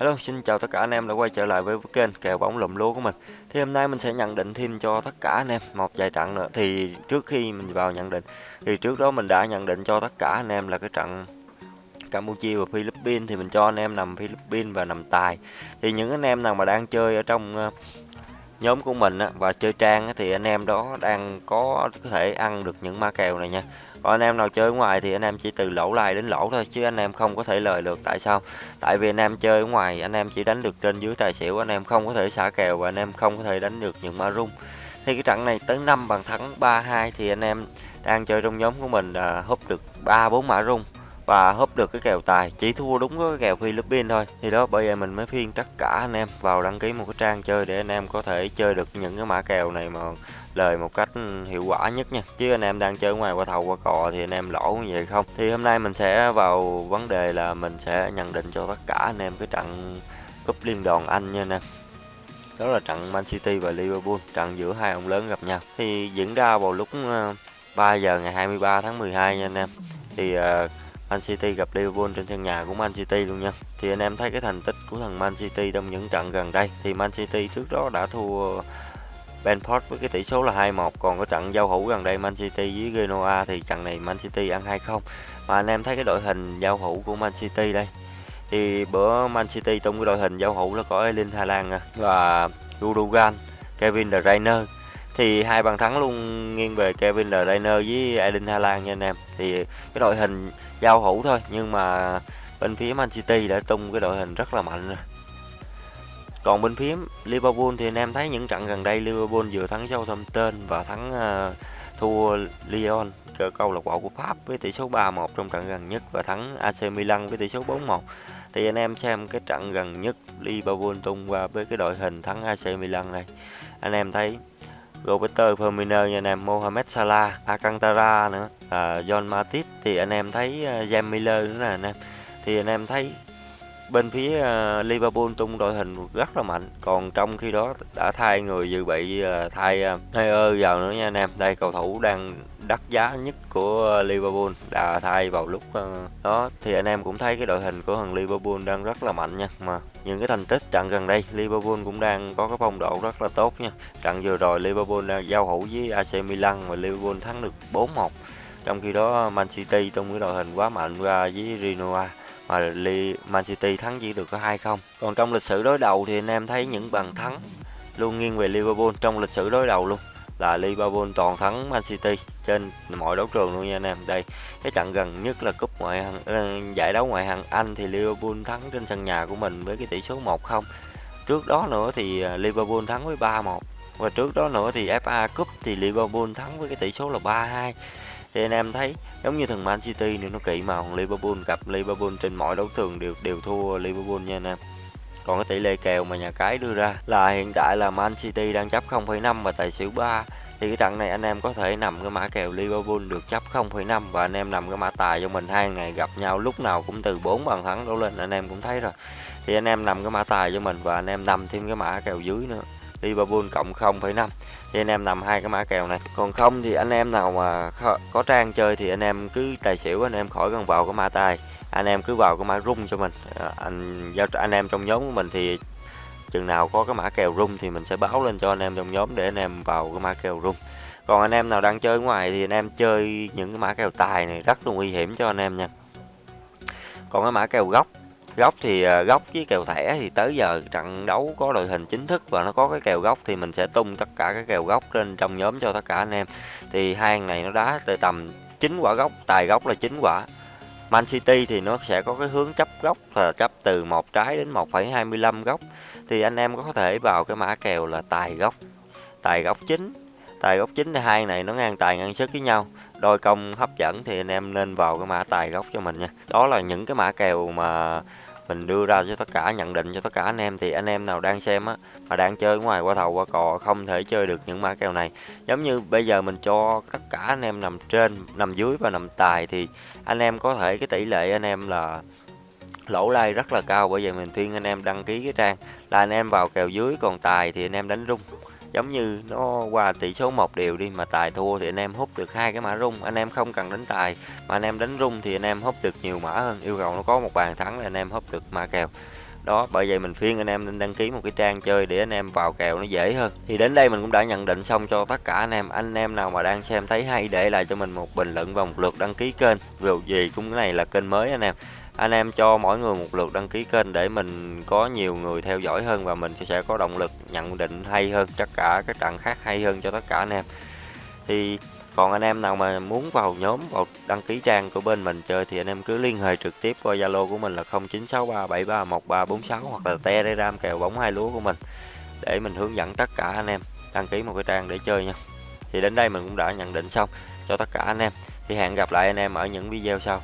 Hello, xin chào tất cả anh em đã quay trở lại với kênh kèo bóng lùm lúa của mình. Thì hôm nay mình sẽ nhận định thêm cho tất cả anh em một vài trận nữa. Thì trước khi mình vào nhận định thì trước đó mình đã nhận định cho tất cả anh em là cái trận Campuchia và Philippines thì mình cho anh em nằm Philippines và nằm tài. Thì những anh em nào mà đang chơi ở trong ờ, nhóm của mình á, và chơi trang á, thì anh em đó đang có có thể ăn được những ma kèo này nha. Còn anh em nào chơi ngoài thì anh em chỉ từ lỗ lai đến lỗ thôi chứ anh em không có thể lời được. Tại sao? Tại vì anh em chơi ở ngoài anh em chỉ đánh được trên dưới tài xỉu anh em không có thể xả kèo và anh em không có thể đánh được những ma rung. Thì cái trận này tới 5 bàn thắng 3-2 thì anh em đang chơi trong nhóm của mình là húp được ba bốn mã rung và húp được cái kèo tài chỉ thua đúng cái kèo Philippines thôi. Thì đó bây giờ mình mới phiên tất cả anh em vào đăng ký một cái trang chơi để anh em có thể chơi được những cái mã kèo này mà lời một cách hiệu quả nhất nha. Chứ anh em đang chơi ngoài qua thầu qua cò thì anh em lỗ như vậy không? Thì hôm nay mình sẽ vào vấn đề là mình sẽ nhận định cho tất cả anh em cái trận cúp liên đoàn Anh nha anh em. Đó là trận Man City và Liverpool trận giữa hai ông lớn gặp nhau. Thì diễn ra vào lúc ờ, 3 giờ ngày 23 tháng 12 nha anh em. Thì uh, Man City gặp Liverpool trên sân nhà của Man City luôn nha. Thì anh em thấy cái thành tích của thằng Man City trong những trận gần đây, thì Man City trước đó đã thua Benford với cái tỷ số là 2-1 còn cái trận giao hữu gần đây Man City với Genoa thì trận này Man City ăn 2-0 mà anh em thấy cái đội hình giao hữu của Man City đây. Thì bữa Man City trong cái đội hình giao hữu là có Erling Haaland và Gundogan, Kevin De Bruyne. Thì hai bàn thắng luôn nghiêng về Kevin De Bruyne với Erling Haaland nha anh em. Thì cái đội hình giao hữu thôi nhưng mà bên phía Man City đã tung cái đội hình rất là mạnh rồi còn bên phía Liverpool thì anh em thấy những trận gần đây Liverpool vừa thắng Southampton và thắng uh, thua Lyon câu lạc bộ của Pháp với tỷ số 3-1 trong trận gần nhất và thắng AC Milan với tỷ số 4-1 thì anh em xem cái trận gần nhất Liverpool tung qua với cái đội hình thắng AC Milan này anh em thấy Roberto Firmino nha anh em Mohamed Salah Alcantara nữa. À, John Matip thì anh em thấy à, uh, James Miller nữa nè anh em. Thì anh em thấy bên phía uh, Liverpool tung đội hình rất là mạnh. Còn trong khi đó đã thay người dự bị uh, thay uh, Neuer vào nữa nha anh em. Đây cầu thủ đang đắt giá nhất của Liverpool đã thay vào lúc ờ, đó. Thì anh em cũng thấy cái đội hình của thằng Liverpool đang rất là mạnh nha. Mà những cái thành tích trận gần đây, Liverpool cũng đang có cái phong độ rất là tốt nha. Trận vừa rồi Liverpool đang giao hữu với AC Milan và Liverpool thắng được 4-1 trong khi đó, Man City trong cái đội hình quá mạnh ra với Rinoa mà Man City thắng chỉ được có 2-0. Còn trong lịch sử đối đầu thì anh em thấy những bàn thắng luôn nghiêng về Liverpool trong lịch sử đối đầu luôn là Liverpool toàn thắng Man City trên mọi đấu trường luôn nha anh em. Đây, cái trận gần nhất là cúp ngoại hạng ờ, giải đấu ngoại hạng Anh thì Liverpool thắng trên sân nhà của mình với cái tỷ số 1-0. Trước đó nữa thì ờ, Liverpool thắng với 3-1 và trước đó nữa thì FA Cup thì Liverpool thắng với cái tỷ số là 3-2 thì anh em thấy giống như thằng Man City nữa nó kỵ mà Liverpool gặp Liverpool trên mọi đấu trường đều đều thua Liverpool nha anh em còn cái tỷ lệ kèo mà nhà cái đưa ra là hiện tại là Man City đang chấp 0,5 và tài xỉu 3 thì cái trận này anh em có thể nằm cái mã kèo Liverpool được chấp 0,5 và anh em nằm cái mã tài cho mình. Hai ngày gặp nhau lúc nào cũng từ 4 bàn thắng đổ lên anh em cũng thấy rồi. Thì anh em nằm cái mã tài cho mình và anh em nằm thêm cái mã kèo dưới nữa. Liverpool cộng 0,5 thì anh em nằm hai cái mã kèo này. Còn không thì anh em nào mà có trang chơi thì anh em cứ tài xỉu anh em khỏi cần vào cái mã tài anh em cứ vào cái mã rung cho mình. À, anh giao anh em trong nhóm của mình thì chừng nào có cái mã kèo rung thì mình sẽ báo lên cho anh em trong nhóm để anh em vào cái mã kèo rung. Còn anh em nào đang chơi ngoài thì anh em chơi những cái mã kèo tài này rất là nguy hiểm cho anh em nha. Còn cái mã kèo góc góc thì ờ, góc với kèo thẻ thì tới giờ trận đấu có đội hình chính thức và nó có cái kèo góc thì mình sẽ tung tất cả cái kèo góc lên trong nhóm cho tất cả anh em. Thì hai này nó đá từ tầm chín quả góc tài góc là chín quả. Man City thì nó sẽ có cái hướng chấp góc là chấp từ một trái đến 1,25 góc. Thì anh em có thể vào cái mã kèo là tài góc. Tài góc chính. Tài góc chính thì hai này nó ngang tài ngang sức với nhau. Đôi công hấp dẫn thì anh em nên vào cái mã tài góc cho mình nha. Đó là những cái mã kèo mà mình đưa ra cho tất cả, nhận định cho tất cả anh em. Thì anh em nào đang xem á, mà đang chơi ngoài qua thầu, qua cò, không thể chơi được những mã kèo này. Giống như bây giờ mình cho tất cả anh em nằm trên, nằm dưới và nằm tài, thì anh em có thể, cái tỷ lệ anh em là lỗ lai rất là cao. Bởi vậy mình khuyên anh em đăng ký cái trang, là anh em vào kèo dưới còn tài thì anh em đánh rung giống như nó qua tỷ số một đều đi mà tài thua thì anh em hút được hai cái mã rung. Anh em không cần đánh tài, mà anh em đánh rung thì anh em hút được nhiều mã hơn. Yêu cầu nó có một bàn thắng là anh em hút được mã kèo đó, bởi vậy mình khuyên anh em nên đăng ký một cái trang chơi để anh em vào kèo nó dễ hơn. Thì đến đây mình cũng đã nhận định xong cho tất cả anh em. Anh em nào mà đang xem thấy hay, để lại cho mình một bình luận và một lượt đăng ký kênh. Dù gì cũng cái này là kênh mới anh em. Anh em cho mỗi người một lượt đăng ký kênh để mình có nhiều người theo dõi hơn và mình sẽ có động lực nhận định hay hơn, tất cả các trận khác hay hơn cho tất cả anh em. Thì còn anh em nào mà muốn vào nhóm, vào đăng ký trang của bên mình chơi thì anh em cứ liên hệ trực tiếp qua Zalo của mình là 0963731346 hoặc là Telegram kèo bóng hai lúa của mình để mình hướng dẫn tất cả anh em đăng ký một cái trang để chơi nha. Thì đến đây mình cũng đã nhận định xong cho tất cả anh em. Thì hẹn gặp lại anh em ở những video sau.